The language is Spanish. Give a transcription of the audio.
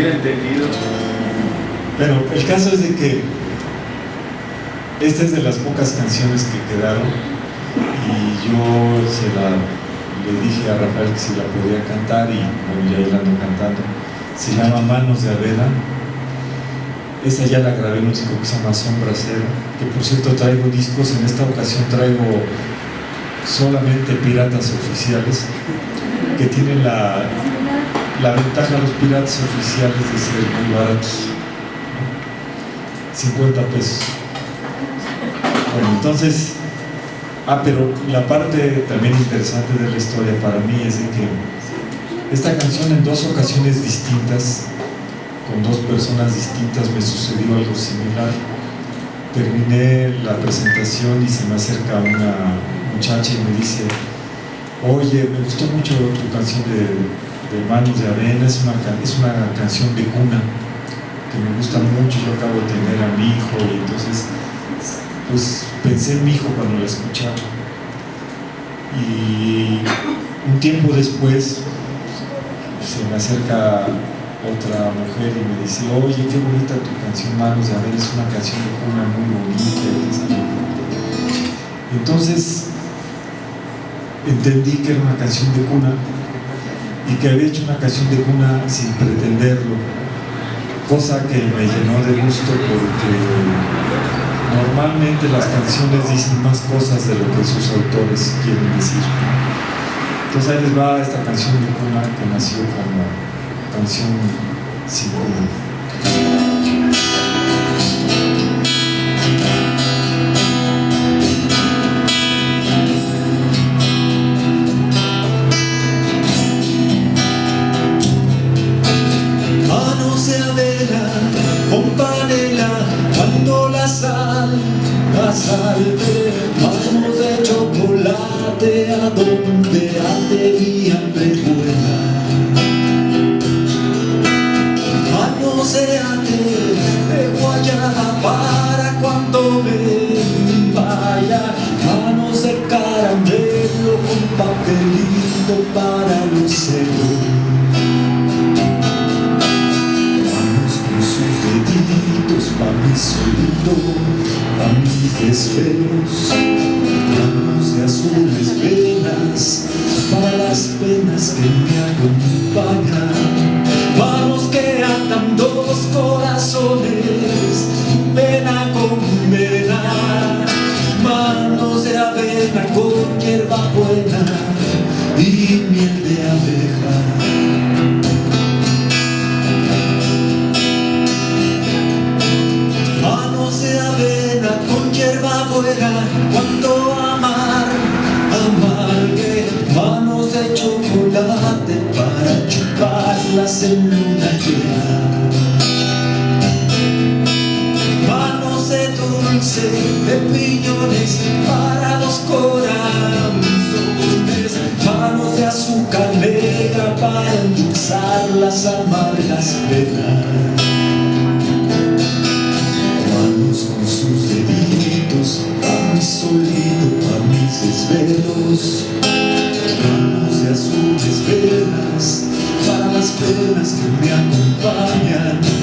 hubiera entendido. Pero el caso es de que esta es de las pocas canciones que quedaron y yo se la, le dije a Rafael que si la podía cantar y bueno, ya la ando cantando. Se llama Manos de Aveda. Esta ya la grabé en un disco que se llama Sombra Cero, que por cierto traigo discos, en esta ocasión traigo solamente piratas oficiales que tienen la, la ventaja de los piratas oficiales de ser muy baratos 50 pesos. Bueno entonces ah pero la parte también interesante de la historia para mí es de que esta canción en dos ocasiones distintas con dos personas distintas me sucedió algo similar. Terminé la presentación y se me acerca una muchacha y me dice oye, me gustó mucho tu canción de, Manos de Arena, es una, es una canción de cuna que me gusta mucho, yo acabo de tener a mi hijo y entonces pues pensé en mi hijo cuando la escuchaba. Y un tiempo después se me acerca otra mujer y me dice oye qué bonita tu canción Manos de Arena, es una canción de cuna muy bonita entonces entendí que era una canción de cuna y que había hecho una canción de cuna sin pretenderlo, cosa que me llenó de gusto porque normalmente las canciones dicen más cosas de lo que sus autores quieren decir. Entonces ahí les va esta canción de cuna que nació como canción sin cuna. Vamos de chocolate a donde ate hambre buena Manos de guayaba para cuando me vaya. Manos de caramelo con papelito para pa' mi solito a mis desvelos, manos de azules cuando amar, amargue manos de chocolate para chuparlas en luna llena. Manos de dulce, de piñones para los corazones, manos de azúcar negra para endulzar las amargas penas. cadenas que me acompañan.